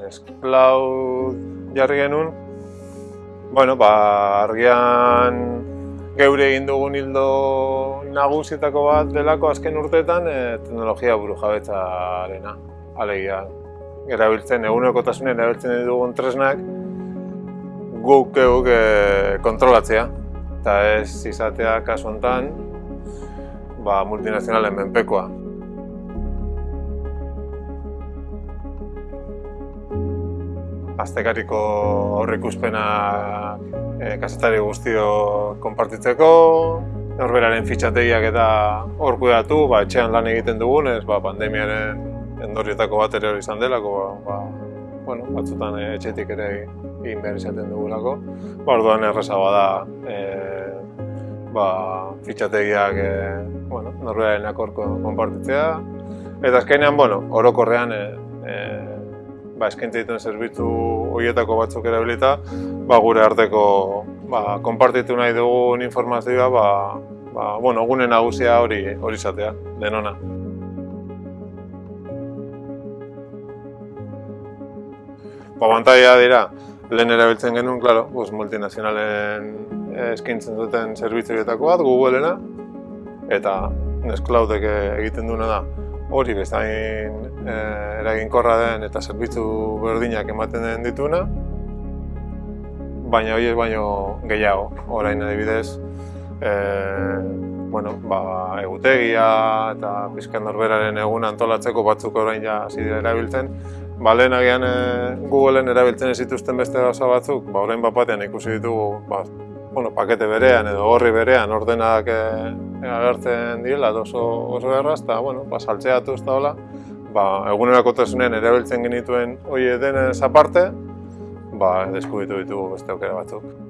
nesklau jarri genuen, bueno, ba, argian geure egin dugun hildo nagusietako bat delako azken urteetan e, teknologia buru jabetzarena. Alegia, erabiltzen, egunerokotasunen erabiltzen dugun tresnak guk geuk e, kontrolatzea. Eta ez izatea kasu honetan, ba, multinazionalen menpekoa. Aztekariko aurrikuspena e, kasetari guztio konpartitzeko, norberaren fitxategiak eta hor kudeatu, ba, etxean lan egiten dugunez, ba, pandemiaren endorrietako bat ere izan delako, ba, ba, bueno, batzutan e, etxetik ere egin behar izaten dugulako. Ba, orduan erreza bada e, ba, fitxategiak e, bueno, norberaren akorko konpartitzea. Eta azkenean, bueno, orokorrean e, e, ba, eskaintza dituen zerbitzu horietako batzuk erabilita, ba, gure arteko ba, konpartitu nahi dugun informazioa, ba, ba, bueno, gune nagusia hori hori izatea, denona. Ba, bantaia dira, lehen erabiltzen genuen, klaro, pues, multinazionalen eskaintzen duten zerbitzu horietako bat, Googleena, eta Nextcloudek egiten duena da, hori bezain e, eraginkorra den eta zerbitzu berdinak ematen den dituna, baina hori baino gehiago, orain adibidez, e, bueno, ba, egutegia eta pizkan norberaren egun antolatzeko batzuk orain ja hasi dira erabiltzen, ba, lehen agian e, Googleen erabiltzen ez zituzten beste gauza batzuk, ba, orain bat batean ikusi ditugu ba, bueno, pakete berean edo horri berean ordenak e, agertzen direla oso, oso erraz, eta bueno, ba, saltzeatu ez da hola, ba, egunerako erabiltzen genituen hori denez aparte, ba, deskubitu ditugu beste aukera batzuk.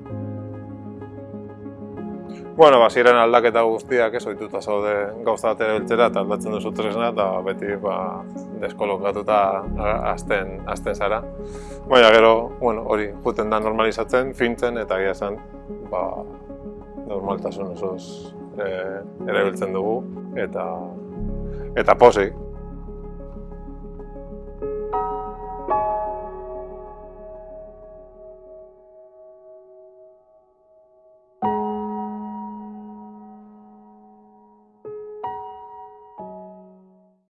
Bueno, ba, ziren aldaketa guztiak ez ohituta zaude gauza bat erabiltzera eta aldatzen duzu tresna eta beti ba, deskolokatuta azten, azten zara. Baina gero, bueno, hori juten da normalizatzen, fintzen eta gira zen, ba, normaltasun osoz e, erabiltzen dugu eta eta pozik.